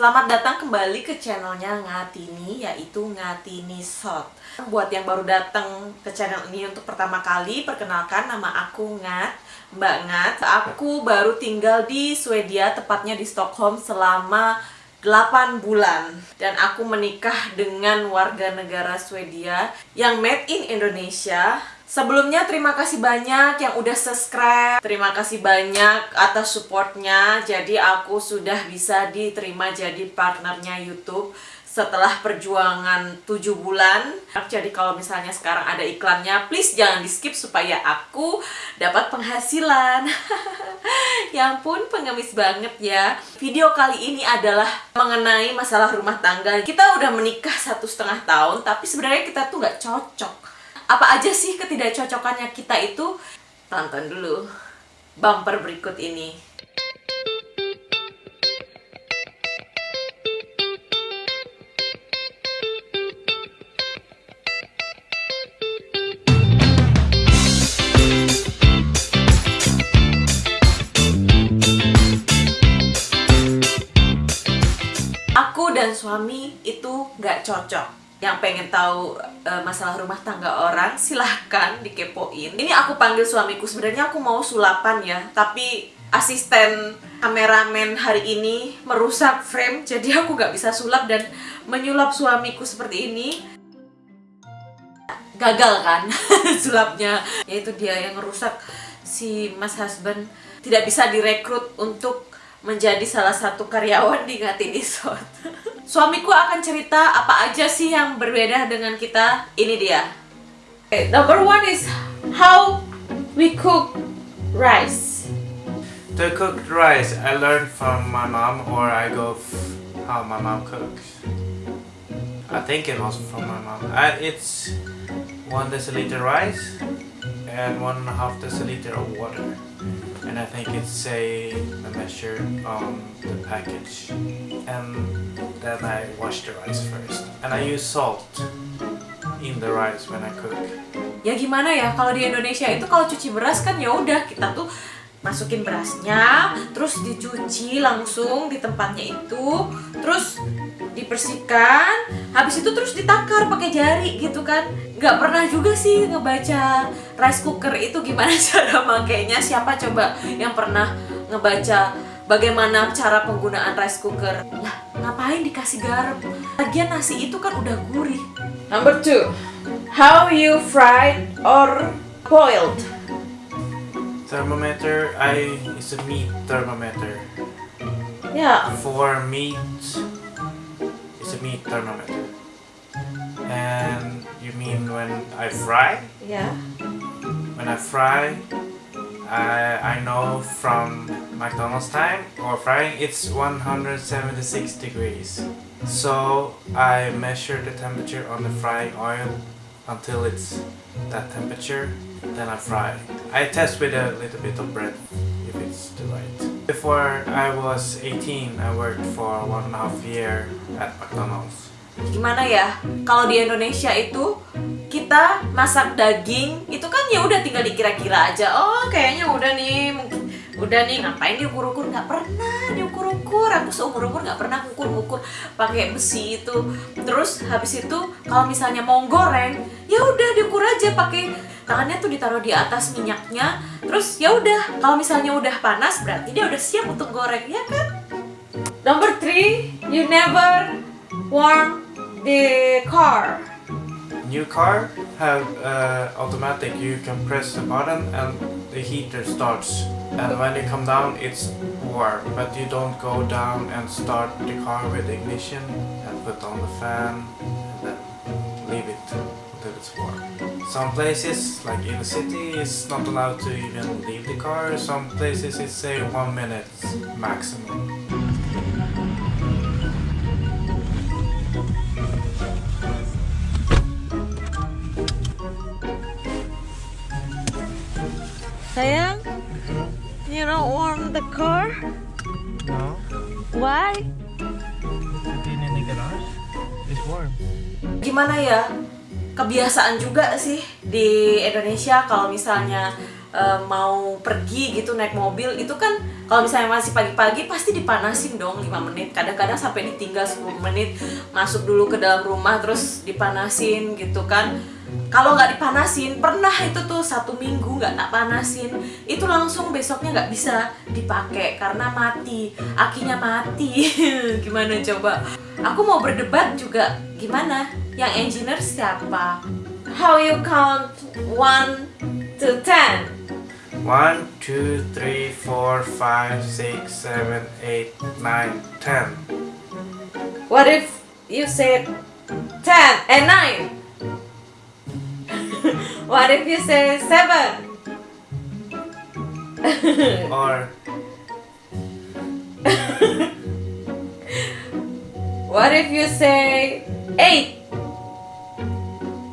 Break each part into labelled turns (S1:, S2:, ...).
S1: Selamat datang kembali ke channelnya Ngatini, yaitu Ngatini Shot. Buat yang baru datang ke channel ini untuk pertama kali, perkenalkan nama aku Ngat, Mbak Ngat. Aku baru tinggal di Swedia, tepatnya di Stockholm selama 8 bulan dan aku menikah dengan warga negara Swedia yang made in Indonesia Sebelumnya terima kasih banyak yang udah subscribe. Terima kasih banyak atas supportnya. Jadi aku sudah bisa diterima jadi partnernya Youtube setelah perjuangan 7 bulan. Jadi kalau misalnya sekarang ada iklannya Please jangan di skip supaya aku dapat penghasilan. Ya ampun pengemis banget ya. Video kali ini adalah mengenai masalah rumah tangga. Kita udah menikah satu setengah tahun Tapi sebenarnya kita tuh gak cocok apa aja sih ketidakcocokannya kita itu? Tonton dulu bumper berikut ini. Aku dan suami itu gak cocok yang pengen tahu uh, masalah rumah tangga orang silahkan dikepoin. Ini aku panggil suamiku. Sebenarnya aku mau sulapan ya tapi asisten kameramen hari ini merusak frame jadi aku gak bisa sulap dan menyulap suamiku seperti ini. Gagal kan sulapnya. Yaitu dia yang merusak si mas husband. Tidak bisa direkrut untuk menjadi salah satu karyawan di Ngatini Sot Suamiku akan cerita apa aja sih yang berbeda dengan kita. Ini dia. Okay, number one is how we cook rice.
S2: To cook rice, I learned from my mom or I go how my mom cooks. I think it was from my mom. I, it's one deciliter rice and one and a half deciliter of water. And I think it's a, a measure on the package. And then I wash the rice first. And I use salt in the rice when I cook.
S1: Ya gimana ya? Kalau di Indonesia itu kalau cuci beras kan ya udah kita tuh masukin berasnya terus dicuci langsung di tempatnya itu terus dibersihkan habis itu terus ditakar pakai jari gitu kan nggak pernah juga sih ngebaca rice cooker itu gimana cara makainya. Siapa coba yang pernah ngebaca bagaimana cara penggunaan rice cooker? Lah ngapain dikasih garam? Lagian nasi itu kan udah gurih. Number two how you fried or boiled?
S2: Thermometer I is a meat thermometer.
S1: Yeah.
S2: For meat meat thermometer. And you mean when I fry?
S1: Yeah.
S2: When I fry, I, I know from McDonald's time or frying it's 176 degrees. So I measure the temperature on the frying oil until it's that temperature, then I fry. I test with a little bit of bread if it's the right. Before I was 18, I worked for one and a half year at McDonald's.
S1: Gimana ya? Kalau di Indonesia itu kita masak daging itu kan ya udah tinggal dikira-kira aja. Oh, kayaknya udah nih udah nih ngapain diukur-ukur? Nggak pernah diukur-ukur. Aku seumur-umur nggak pernah ngukur-ngukur pakai besi itu. Terus habis itu kalau misalnya mau goreng ya udah diukur aja pakai tangannya tuh ditaruh di atas minyaknya. Terus ya udah kalau misalnya udah panas berarti dia udah siap untuk goreng ya kan? Number three you never warm the car
S2: new car have uh, automatic you can press the button and the heater starts and when you come down it's warm but you don't go down and start the car with ignition and put on the fan and then leave it until it's warm Some places, like in the city, it's not allowed to even leave the car. Some places it's say one minute maximum. It's warm.
S1: Gimana ya? kebiasaan juga sih di Indonesia kalau misalnya eh, mau pergi gitu naik mobil itu kan kalau misalnya masih pagi-pagi pasti dipanasin dong 5 menit kadang-kadang sampai ditinggal 10 menit masuk dulu ke dalam rumah terus dipanasin gitu kan kalau nggak dipanasin pernah itu tuh satu minggu nggak tak panasin. Itu langsung besoknya nggak bisa dipakai karena mati. Akinya mati. Gimana coba? Aku mau berdebat juga. Gimana? Yang engineer siapa? How you count? One to ten.
S2: One, two, three, four, five, six, seven, eight, nine, ten.
S1: what if you said ten and nine what if you say seven
S2: Or
S1: What if you say eight?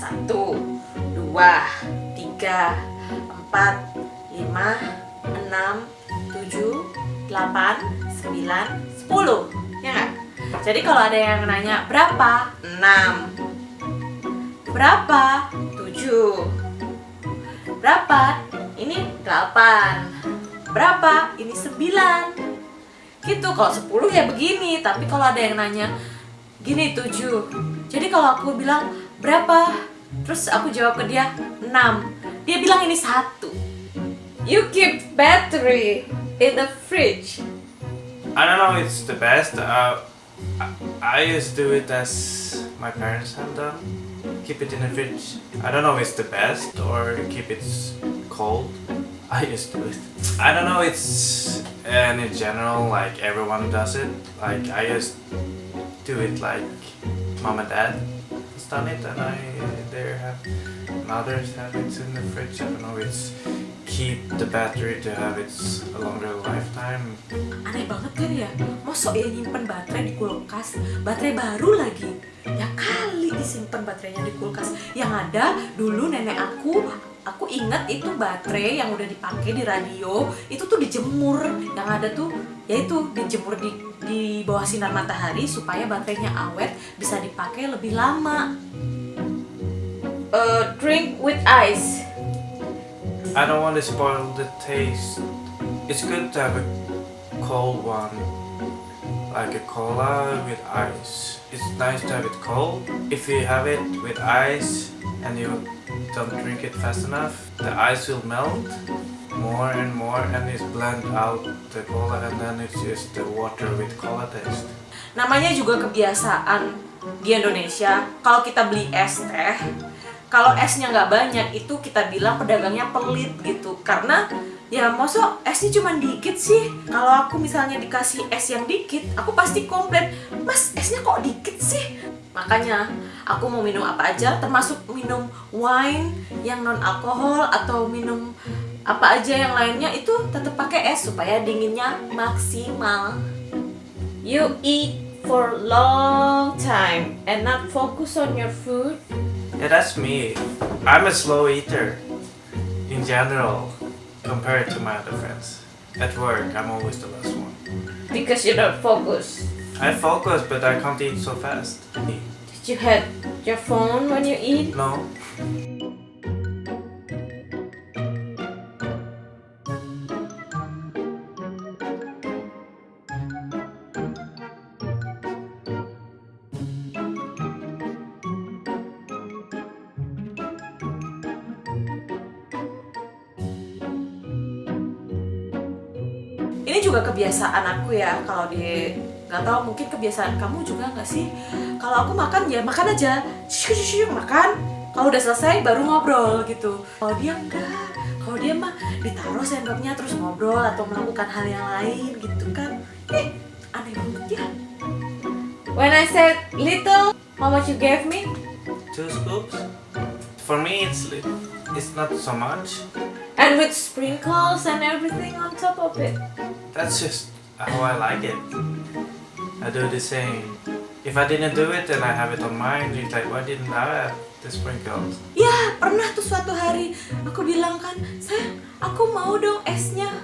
S1: Satu, dua, tiga, empat, lima, enam, tujuh, delapan, sembilan, sepuluh. Ya nggak? Jadi kalau ada yang nanya berapa? Enam. Berapa? Tujuh. Berapa? Ini delapan. Berapa? Ini sembilan gitu kalau 10 ya begini tapi kalau ada yang nanya gini 7 jadi kalau aku bilang berapa terus aku jawab ke dia 6 dia bilang ini satu you keep battery in the fridge
S2: I don't know. It's the best. Uh, I, I used to do it as my parents have done. Keep it in the fridge. I don't know. If it's the best or keep it cold. I just do it. I don't know. It's and in general like everyone does it. Like I just do it like mom and dad has done it, and I they have and others have it in the fridge. I don't know. It's keep the battery to have its a longer lifetime.
S1: aneh banget kan ya masa ya nyimpen baterai di kulkas baterai baru lagi ya kali disimpan baterainya di kulkas. Yang ada dulu nenek aku aku ingat itu baterai yang udah dipakai di radio itu tuh dijemur. Yang ada tuh yaitu dijemur di di bawah sinar matahari supaya baterainya awet bisa dipakai lebih lama. Eh, drink with ice.
S2: I don't want to spoil the taste. It's good to have a cold one, like a cola with ice. It's nice to have it cold. If you have it with ice and you don't drink it fast enough, the ice will melt more and more and it's blend out the cola and then it's just the water with cola taste.
S1: namanya juga kebiasaan di Indonesia kalau kita beli es teh kalau esnya nggak banyak itu kita bilang pedagangnya pelit gitu karena ya masa esnya cuma dikit sih? Kalau aku misalnya dikasih es yang dikit aku pasti komplain mas esnya kok dikit sih? Makanya aku mau minum apa aja termasuk minum wine yang non alkohol atau minum apa aja yang lainnya itu tetap pakai es supaya dinginnya maksimal. You eat for long time and not focus on your food.
S2: Yeah, that's me. I'm a slow eater in general compared to my other friends. At work, I'm always the last one.
S1: because you don't focus.
S2: I focus, but I can't eat so fast.
S1: Did you have your phone when you eat?
S2: No.
S1: Juga kebiasaan aku ya kalau di nggak tahu mungkin kebiasaan kamu juga nggak sih? Kalau aku makan ya makan aja. Makan. Kalau udah selesai baru ngobrol gitu. Kalau dia enggak kalau dia mah ditaruh sendoknya terus ngobrol atau melakukan hal yang lain gitu kan. Eh aneh banget ya. When I said little how much you gave me?
S2: Two scoops? For me, it's li- it's not so much.
S1: And with sprinkles and everything on top of it
S2: That's just how I like it. I do the same. If I didn't do it, then I have it on mine. It's like, why didn't I have the sprinkles?
S1: Ya, pernah tuh suatu hari aku bilang kan, sayang, aku mau dong esnya.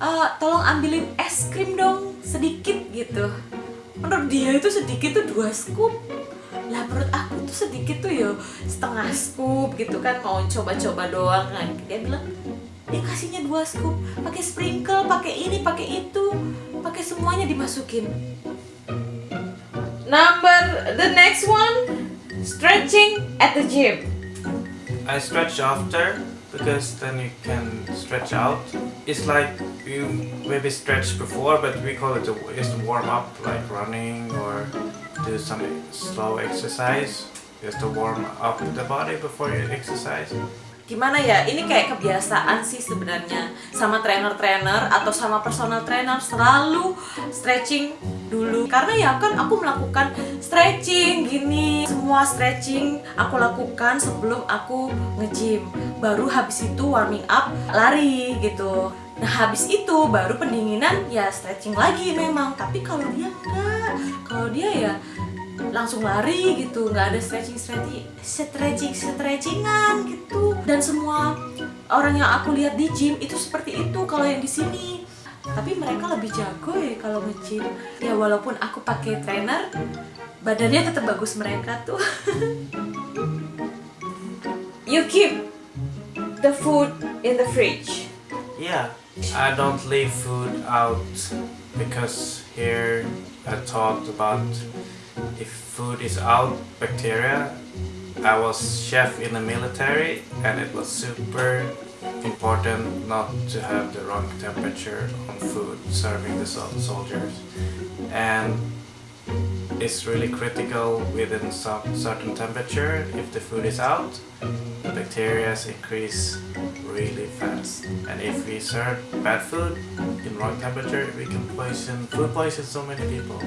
S1: Eh, tolong ambilin es krim dong sedikit gitu. Menurut dia itu sedikit tuh dua scoop. Lah menurut aku tuh sedikit tuh ya setengah scoop gitu kan mau coba-coba doang kan. Dia bilang dia kasihnya dua scoop pakai sprinkle pakai ini pakai itu pakai semuanya dimasukin number the next one stretching at the gym
S2: I stretch after because then you can stretch out. It's like you maybe stretch before, but we call it a, just warm up, like running or do some slow exercise, just to warm up the body before you exercise.
S1: gimana ya? Ini kayak kebiasaan sih sebenarnya. Sama trainer-trainer atau sama personal trainer selalu stretching dulu. Karena ya kan aku melakukan stretching gini. Semua stretching aku lakukan sebelum aku nge-gym. Baru habis itu warming up lari gitu. Nah habis itu baru pendinginan ya stretching lagi memang. Tapi kalau dia enggak. Kalau dia ya langsung lari gitu nggak ada stretching stretching stretching stretchingan gitu. Dan semua orang yang aku lihat di gym itu seperti itu kalau yang di sini. Tapi mereka lebih jago ya kalau nge-gym. Ya walaupun aku pakai trainer badannya tetap bagus mereka tuh. You keep the food in the fridge.
S2: Yeah, I don't leave food out because here I talked about if food is out, bacteria. I was chef in the military and it was super important not to have the wrong temperature on food serving the soldiers. And it's really critical within some certain temperature. If the food is out the bacteria increase really fast. And if we serve bad food in wrong temperature we can poison food poison so many people.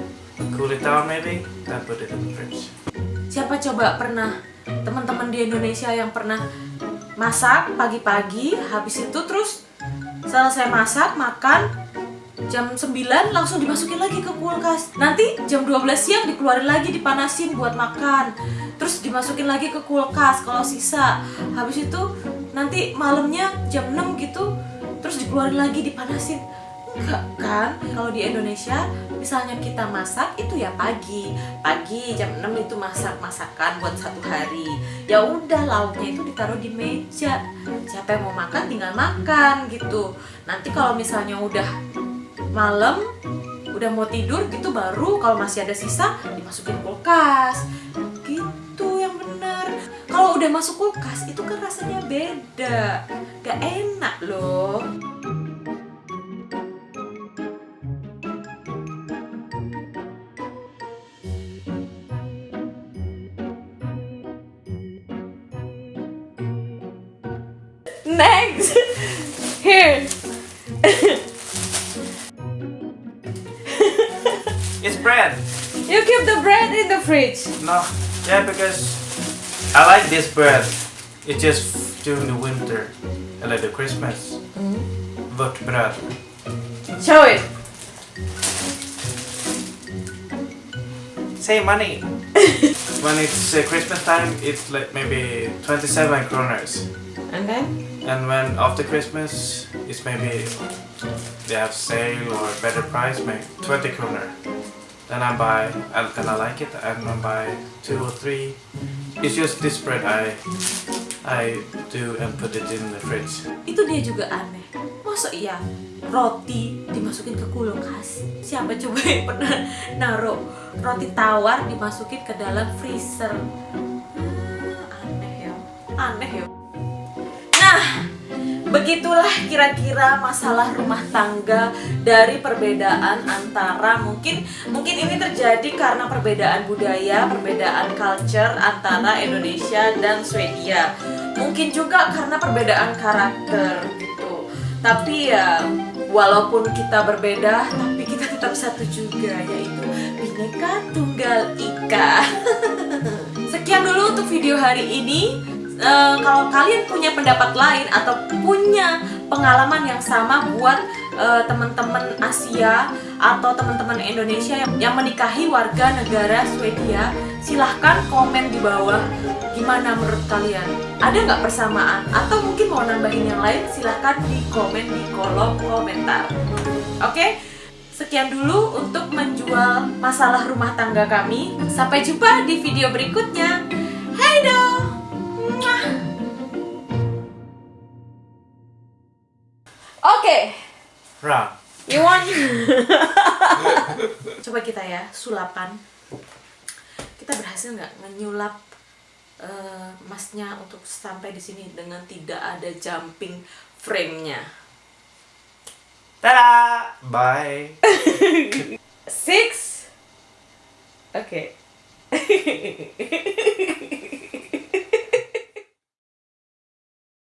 S2: Cool it down maybe then put it in the fridge.
S1: Siapa coba pernah teman-teman di Indonesia yang pernah masak pagi-pagi habis itu terus selesai masak makan jam 9 langsung dimasukin lagi ke kulkas. Nanti jam 12 siang dikeluarin lagi dipanasin buat makan. Terus dimasukin lagi ke kulkas kalau sisa. Habis itu nanti malamnya jam 6 gitu terus dikeluarin lagi dipanasin. Enggak kan kalau di Indonesia misalnya kita masak itu ya pagi. Pagi jam 6 itu masak masakan buat satu hari. Ya udah lauknya itu ditaruh di meja. Siapa yang mau makan tinggal makan gitu. Nanti kalau misalnya udah malam udah mau tidur gitu baru kalau masih ada sisa dimasukin kulkas. Gitu yang benar. Kalau udah masuk kulkas itu kan rasanya beda. Gak enak loh
S2: it's bread
S1: You keep the bread in the fridge.
S2: no yeah because i like this bread it's just during the winter and like the christmas vårt bröd
S1: Show it.
S2: Say money. when it's uh, Christmas time, it's like maybe 27 kroners.
S1: And then?
S2: And when after Christmas, it's maybe they have sale or better price, maybe 20 kroner. Then I buy, and I like it, and I buy two or three. It's just this bread I I do and put it in the fridge.
S1: Itu dia juga aneh. Masa iya roti dimasukin ke kulkas? Siapa coba yang pernah naruh roti tawar dimasukin ke dalam freezer? Hmm, aneh ya. Aneh ya. Nah, begitulah kira-kira masalah rumah tangga dari perbedaan antara mungkin mungkin ini terjadi karena perbedaan budaya, perbedaan culture antara Indonesia dan Swedia. Mungkin juga karena perbedaan karakter gitu. Tapi ya walaupun kita berbeda, tapi kita tetap satu juga yaitu Bhinneka Tunggal Ika. Sekian dulu untuk video hari ini. Eh, kalau kalian punya pendapat lain atau punya pengalaman yang sama buat eh, teman-teman Asia atau teman-teman Indonesia yang, yang menikahi warga negara Swedia, silahkan komen di bawah gimana menurut kalian. Ada nggak persamaan atau mungkin mau nambahin yang lain? Silahkan di komen di kolom komentar. Oke. Sekian dulu untuk menjual masalah rumah tangga kami. Sampai jumpa di video berikutnya. Hai dong. Mwah. Okay. You want? Coba kita ya sulapan. Kita berhasil nggak menyulap eh, masnya untuk sampai di sini dengan tidak ada jumping frame-nya.
S2: Ta-da! Bye.
S1: Six. Oke.